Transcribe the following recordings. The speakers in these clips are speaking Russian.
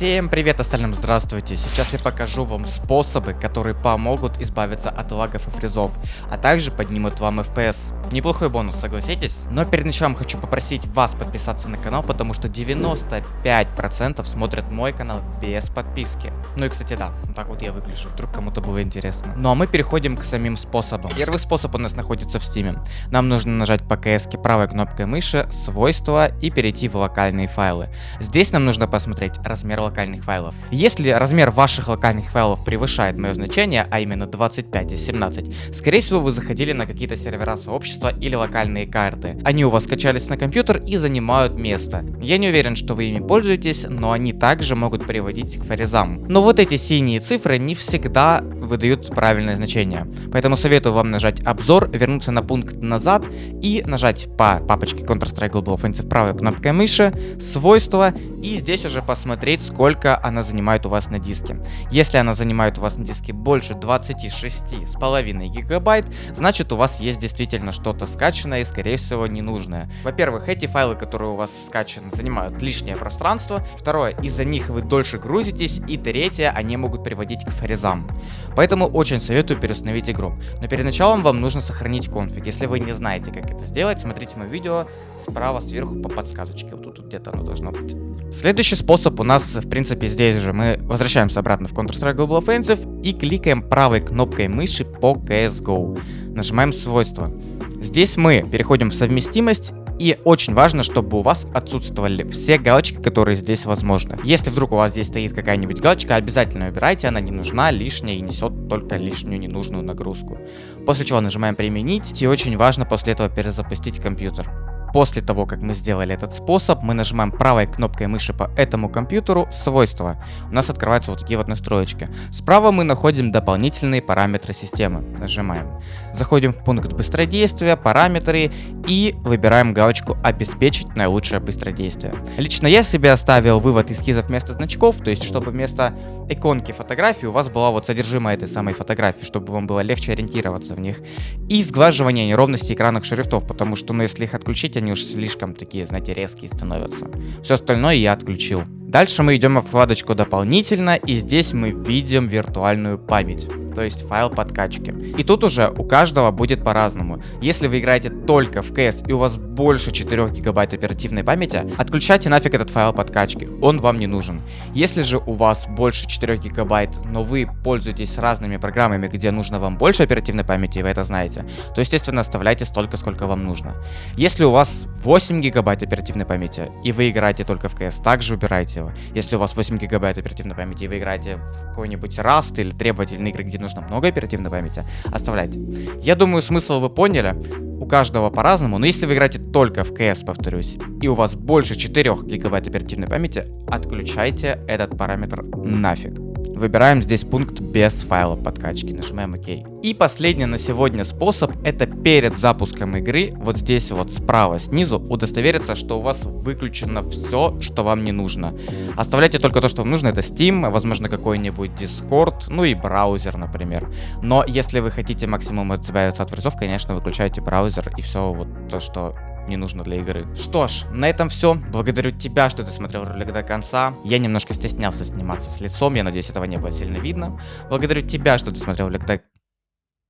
Всем привет остальным, здравствуйте. Сейчас я покажу вам способы, которые помогут избавиться от лагов и фризов, а также поднимут вам FPS. Неплохой бонус, согласитесь? Но перед началом хочу попросить вас подписаться на канал, потому что 95% смотрят мой канал без подписки. Ну и кстати да, вот так вот я выгляжу, вдруг кому-то было интересно. Ну а мы переходим к самим способам. Первый способ у нас находится в стиме. Нам нужно нажать по КС правой кнопкой мыши, свойства и перейти в локальные файлы. Здесь нам нужно посмотреть размер локальных файлов. Если размер ваших локальных файлов превышает мое значение, а именно 25 из 17, скорее всего вы заходили на какие-то сервера сообщества или локальные карты. Они у вас скачались на компьютер и занимают место. Я не уверен, что вы ими пользуетесь, но они также могут приводить к фаризам. Но вот эти синие цифры не всегда выдают правильное значение. Поэтому советую вам нажать обзор, вернуться на пункт назад и нажать по папочке Counter-Strike Global Offensive правой кнопкой мыши, свойства и здесь уже посмотреть, сколько она занимает у вас на диске. Если она занимает у вас на диске больше 26,5 гигабайт, значит у вас есть действительно что-то скачанное и скорее всего ненужное. Во-первых, эти файлы, которые у вас скачаны, занимают лишнее пространство. Второе, из-за них вы дольше грузитесь. И третье, они могут приводить к фрезам. Поэтому очень советую переустановить игру. Но перед началом вам нужно сохранить конфиг. Если вы не знаете, как это сделать, смотрите мое видео справа сверху по подсказочке. Вот тут, тут где-то оно должно быть. Следующий способ у нас, в принципе, здесь же. Мы возвращаемся обратно в Counter-Strike Global Offensive и кликаем правой кнопкой мыши по CSGO. Нажимаем свойства. Здесь мы переходим в совместимость и очень важно, чтобы у вас отсутствовали все галочки, которые здесь возможны. Если вдруг у вас здесь стоит какая-нибудь галочка, обязательно убирайте, она не нужна, лишняя и несет только лишнюю ненужную нагрузку. После чего нажимаем применить, и очень важно после этого перезапустить компьютер. После того, как мы сделали этот способ, мы нажимаем правой кнопкой мыши по этому компьютеру «Свойства». У нас открываются вот такие вот настроечки. Справа мы находим дополнительные параметры системы. Нажимаем. Заходим в пункт быстродействия, параметры и выбираем галочку «Обеспечить наилучшее быстродействие». Лично я себе оставил вывод эскизов вместо значков, то есть чтобы вместо иконки фотографии у вас была вот содержимое этой самой фотографии, чтобы вам было легче ориентироваться в них. И сглаживание неровностей экранных шрифтов, потому что ну, если их отключить, они уж слишком такие, знаете, резкие становятся. Все остальное я отключил. Дальше мы идем в вкладочку дополнительно, и здесь мы видим виртуальную память то есть файл подкачки. И тут уже у каждого будет по-разному. Если вы играете только в CS и у вас больше 4 гигабайт оперативной памяти, отключайте нафиг этот файл подкачки, он вам не нужен. Если же у вас больше 4 гигабайт, но вы пользуетесь разными программами, где нужно вам больше оперативной памяти, и вы это знаете, то естественно оставляйте столько, сколько вам нужно. Если у вас 8 гигабайт оперативной памяти, и вы играете только в CS, также убирайте его. Если у вас 8 гигабайт оперативной памяти, и вы играете в какой-нибудь Rust или требовательные игры, где нужно много оперативной памяти, оставляйте. Я думаю, смысл вы поняли. У каждого по-разному, но если вы играете только в CS, повторюсь, и у вас больше 4 гигабайт оперативной памяти, отключайте этот параметр нафиг. Выбираем здесь пункт без файла подкачки, нажимаем ОК. И последний на сегодня способ, это перед запуском игры, вот здесь вот справа снизу, удостовериться, что у вас выключено все, что вам не нужно. Оставляйте только то, что вам нужно, это Steam, возможно какой-нибудь Discord, ну и браузер, например. Но если вы хотите максимум избавиться от фризов, конечно, выключайте браузер и все вот то, что не нужно для игры. Что ж, на этом все. Благодарю тебя, что ты смотрел ролик до конца. Я немножко стеснялся сниматься с лицом, я надеюсь, этого не было сильно видно. Благодарю тебя, что ты смотрел ролик до...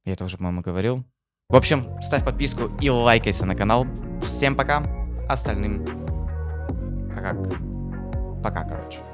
Я это уже, по-моему, говорил. В общем, ставь подписку и лайкайся на канал. Всем пока. Остальным... Пока. Пока, короче.